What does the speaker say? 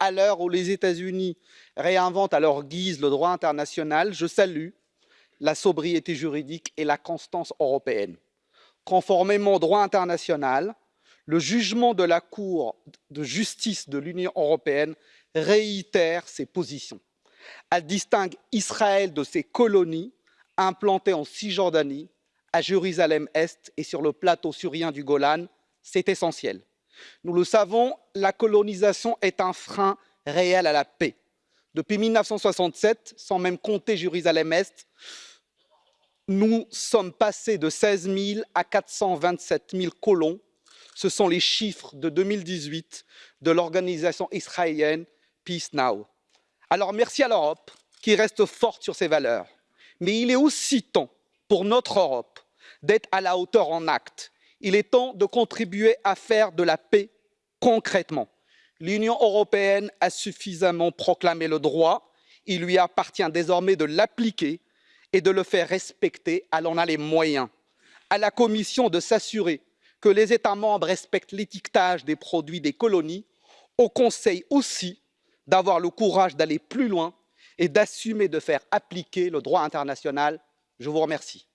à l'heure où les États-Unis réinventent à leur guise le droit international, je salue la sobriété juridique et la constance européenne. Conformément au droit international, le jugement de la Cour de justice de l'Union européenne réitère ses positions. Elle distingue Israël de ses colonies implantées en Cisjordanie, à Jérusalem-Est et sur le plateau syrien du Golan. C'est essentiel. Nous le savons, la colonisation est un frein réel à la paix. Depuis 1967, sans même compter Jérusalem-Est, nous sommes passés de 16 000 à 427 000 colons. Ce sont les chiffres de 2018 de l'organisation israélienne Peace Now. Alors merci à l'Europe qui reste forte sur ses valeurs. Mais il est aussi temps pour notre Europe d'être à la hauteur en actes. Il est temps de contribuer à faire de la paix concrètement. L'Union européenne a suffisamment proclamé le droit, il lui appartient désormais de l'appliquer et de le faire respecter, elle en a les moyens. À la Commission de s'assurer que les États membres respectent l'étiquetage des produits des colonies, au Conseil aussi d'avoir le courage d'aller plus loin et d'assumer de faire appliquer le droit international. Je vous remercie.